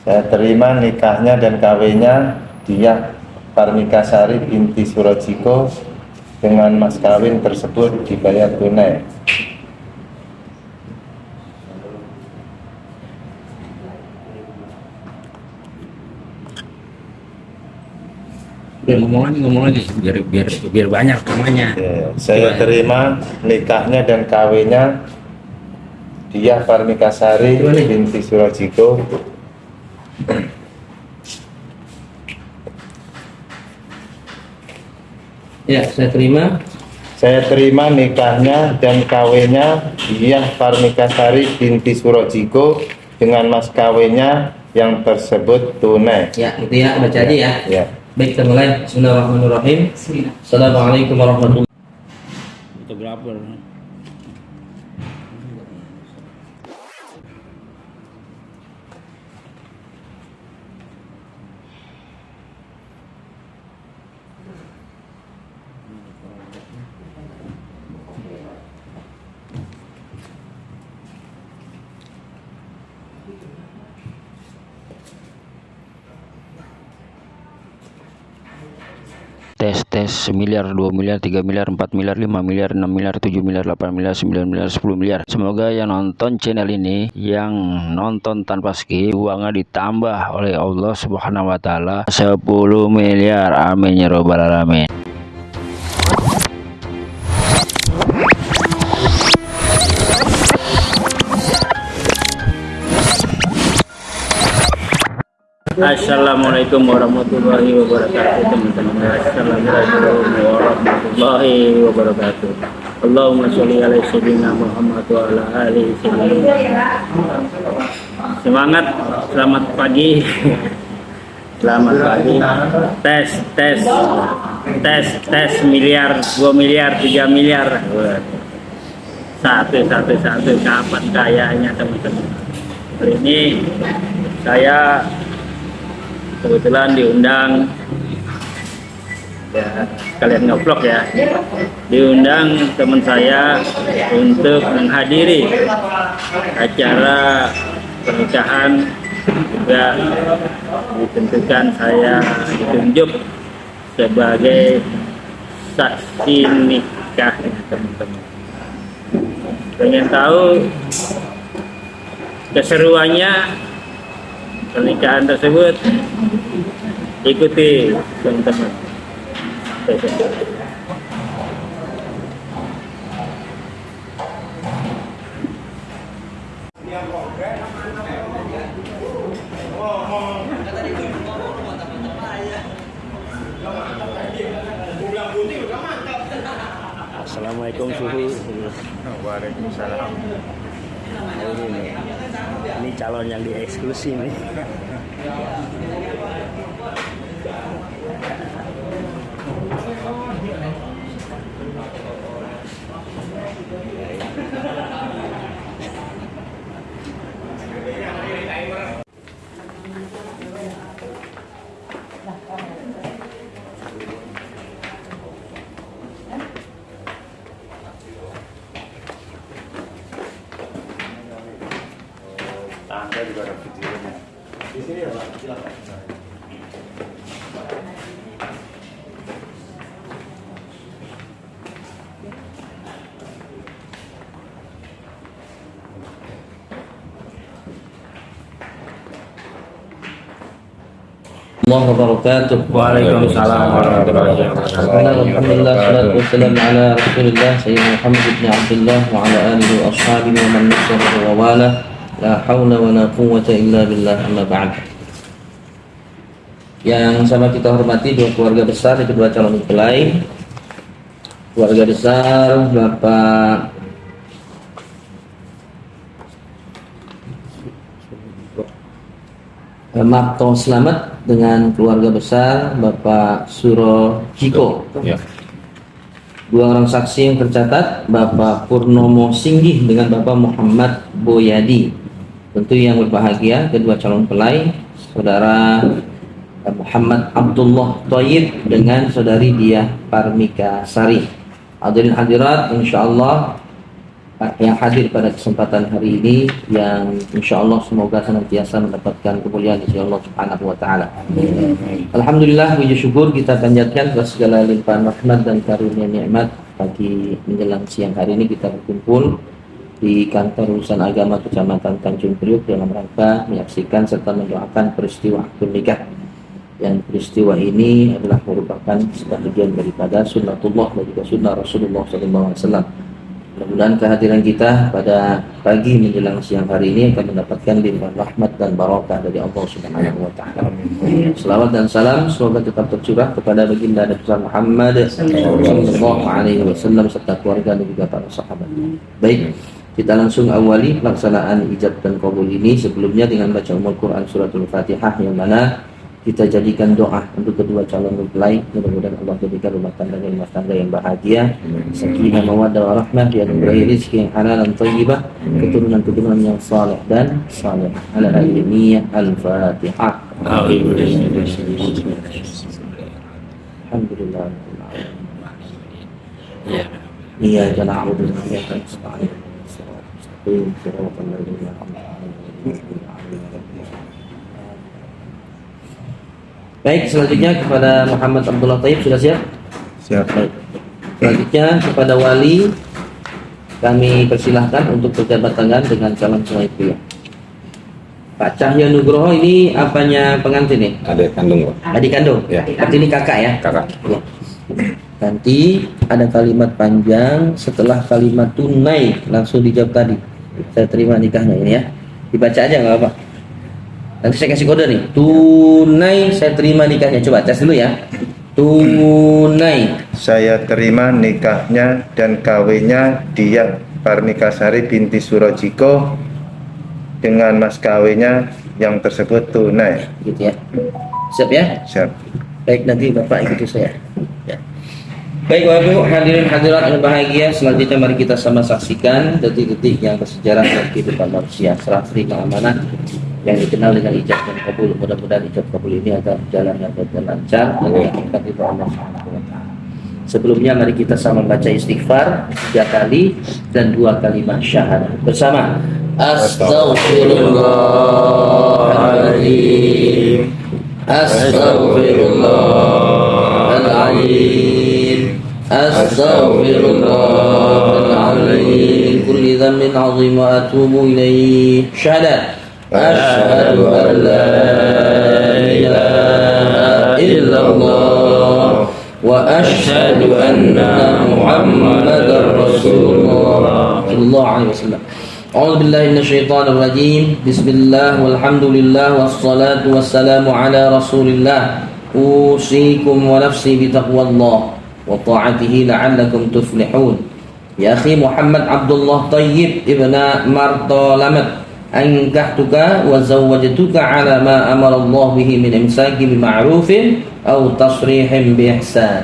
Saya terima nikahnya dan kawinnya dia Parmikasari binti Surajiko dengan mas kawin tersebut dibayar tunai. Udah ngomong lagi, ngomong lagi biar biar biar banyak namanya. Ya, saya terima nikahnya dan kawinnya dia Parmikasari binti Surajiko Ya, saya terima. Saya terima nikahnya dan kawinnya dia Parmikasari binti Surajiko dengan mas kawinnya yang tersebut tunai. Ya, itu ya, baca aja ya. Ya. Baik, kita mulai. Bismillahirrahmanirrahim. Assalamualaikum warahmatullahi Itu berapa? Tes semiliar dua miliar tiga miliar empat miliar lima miliar enam miliar tujuh miliar delapan miliar sembilan miliar sepuluh miliar. Semoga yang nonton channel ini yang nonton tanpa skip uangnya ditambah oleh Allah subhanahu wa ta'ala. 10 miliar. Amin ya robbal alamin Assalamualaikum warahmatullahi wabarakatuh teman-teman. Assalamualaikum warahmatullahi wabarakatuh. Allahumma sholli ala sayyidina Muhammad wa ala alihi Semangat. Selamat pagi. Selamat pagi. Tes tes. Tes tes miliar 2 miliar 3 miliar. Satu satu satu. Kapan kayanya teman-teman? Ini saya kebetulan diundang. Ya kalian ngevlog ya? Diundang teman saya untuk menghadiri acara pernikahan. Juga ditentukan saya ditunjuk sebagai saksi nikah teman-teman. Pengen tahu keseruannya pernikahan tersebut ikuti teman-teman. Assalamualaikum suhu. Waalaikumsalam. Ini calon yang dieksklusi nih الله وبركاته. وعليكم السلام ورحمة الله وبركاته. الحمد لله والصلاة والسلام على رسول الله سيدنا محمد بن عبد الله وعلى آله وأصحابه ومن نصره ووالاه La hawla wa la quwwata illa billah amma ba'd Yang sama kita hormati dua keluarga besar di kedua calon mempelai Keluarga besar Bapak Marto Selamat dengan keluarga besar Bapak Suro Jiko. Ya. Dua orang saksi yang tercatat Bapak Purnomo Singgih dengan Bapak Muhammad Boyadi. Tentu yang berbahagia kedua calon pelai Saudara Muhammad Abdullah Toyib dengan Saudari Diah Parmika Sari. Hadirin hadirat, insya Allah yang hadir pada kesempatan hari ini yang insya Allah semoga senantiasa mendapatkan kemuliaan dari Allah Subhanahu wa taala. Alhamdulillah puji syukur kita panjatkan atas segala limpahan rahmat dan karunia nikmat pagi menjelang siang hari ini kita berkumpul di kantor urusan agama Kecamatan Tanjung Priuk dalam rangka menyaksikan serta mendoakan peristiwa akad nikah yang peristiwa ini adalah merupakan sebagian daripada sunnatullah dan juga sunnah Rasulullah SAW. Mudah-mudahan kehadiran kita pada pagi menjelang siang hari ini akan mendapatkan limpahan rahmat dan barakah dari Allah Subhanahu wa taala. Selawat dan salam semoga tetap tercurah kepada baginda Nabi Muhammad sallallahu alaihi wasallam serta keluarga dan juga para sahabat. Baik, kita langsung awali pelaksanaan ijab dan kabul ini sebelumnya dengan baca umul Quran suratul Fatihah yang mana kita jadikan doa untuk kedua calon mempelai mudah-mudahan Allah jadikan rumah tangganya rumah tangga yang bahagia. Sakinah mawaddah warahmah dianugerahi rezeki yang halal dan thayyibah. Keturunan-keturunan yang saleh dan saleh. Ala al-niyah al-fatihah. Alhamdulillah. Iya jana a'udhu wa Baik, selanjutnya kepada Muhammad Abdullah Taib sudah siap? Siap. Baik. Selanjutnya kepada wali kami persilahkan untuk berjabat tangan dengan calon suami pria. Pak Cahyo Nugroho ini apanya pengantin nih? Adik kandung, Pak. Adik kandung? Ya. Berarti ini kakak ya? Kakak. Ya. Nanti ada kalimat panjang setelah kalimat tunai langsung dijawab tadi. Saya terima nikahnya ini ya. Dibaca aja nggak apa-apa. Nanti saya kasih kode nih. Tunai saya terima nikahnya. Coba tes dulu ya. Tunai. Saya terima nikahnya dan kawinnya dia Parmikasari binti Surojiko dengan mas kawinnya yang tersebut tunai. Gitu ya. Siap ya? Siap. Baik nanti Bapak ikuti saya. Ya. Baik Bapak Ibu hadirin hadirat yang bahagia selanjutnya mari kita sama saksikan detik-detik yang bersejarah dalam kehidupan manusia serah terima amanah yang dikenal dengan ijab dan kabul mudah-mudahan ijab kabul ini akan berjalan dengan lancar dan dilakukan di Allah taala. Sebelumnya mari kita sama baca istighfar tiga kali dan dua kalimat syahadat bersama. العظيم أستغفر الله العظيم. من كل ذنب عظيم وأتوب إليه. شهد أشهد أن لا إله إلا الله وأشهد أن محمدا رسول الله. صلى الله عليه وسلم. أعوذ بالله من الشيطان الرجيم. بسم الله والحمد لله والصلاة والسلام على رسول الله. أوصيكم ونفسي بتقوى الله وطاعته لعلكم تفلحون. يا أخي محمد عبد الله طيب ابن مرطلمة أنكحتك وزوجتك على ما أمر الله به من إمساك بمعروف أو تصريح بإحسان.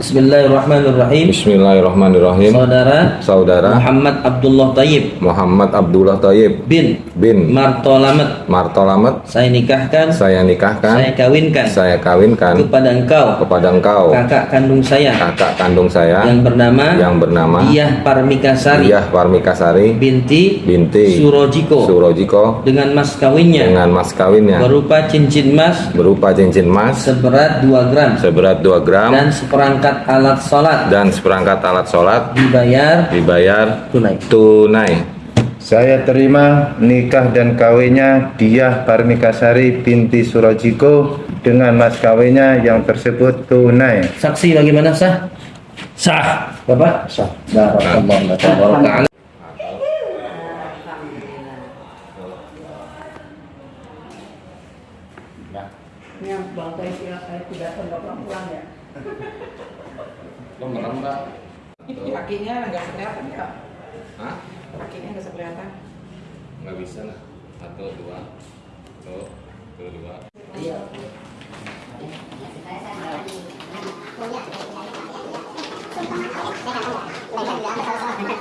Bismillahirrahmanirrahim Bismillahirrahmanirrahim. Saudara Saudara Muhammad Abdullah Tayyib Muhammad Abdullah Tayyib bin bin. Martolamet. Martolamet. Saya nikahkan. Saya nikahkan. Saya kawinkan. Saya kawinkan. Kepada engkau. Kepada engkau. Kakak kandung saya. Kakak kandung saya. Yang bernama? Yang bernama? Diyah Parmikasari. Diyah Parmikasari. Binti? Binti. Surojiko. Surojiko. Dengan mas kawinnya. Dengan mas kawinnya. Berupa cincin emas berupa cincin emas seberat 2 gram. Seberat 2 gram. Dan seperangkat alat sholat. Dan seperangkat alat sholat. Dibayar dibayar tunai. tunai. Saya terima nikah dan kawinnya Diah Parmikasari binti Surojiko dengan mas kawinnya yang tersebut tunai. saksi bagaimana sah sah bapak sah barakallahu taala yang tidak sempat pulang ya. Kakinya nggak kelihatan ya? Hah? Kakinya nggak kelihatan. Nggak bisa lah. Satu, dua. Satu, dua.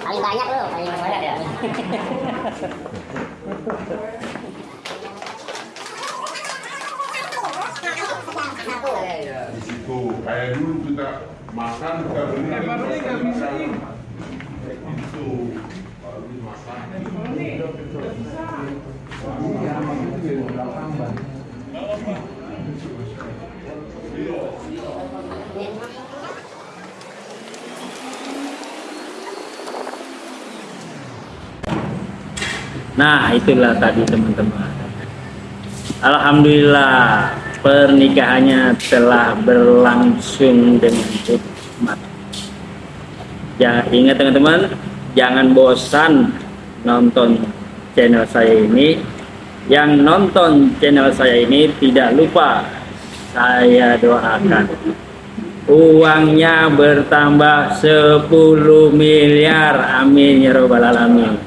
paling banyak loh paling banyak ya risiko kayak dulu kita makan kita beli nggak bisa itu Nah, itulah tadi teman-teman. Alhamdulillah pernikahannya telah berlangsung dengan hikmat. Ya, ingat teman-teman, jangan bosan nonton channel saya ini. Yang nonton channel saya ini tidak lupa saya doakan. Uangnya bertambah 10 miliar. Amin ya robbal alamin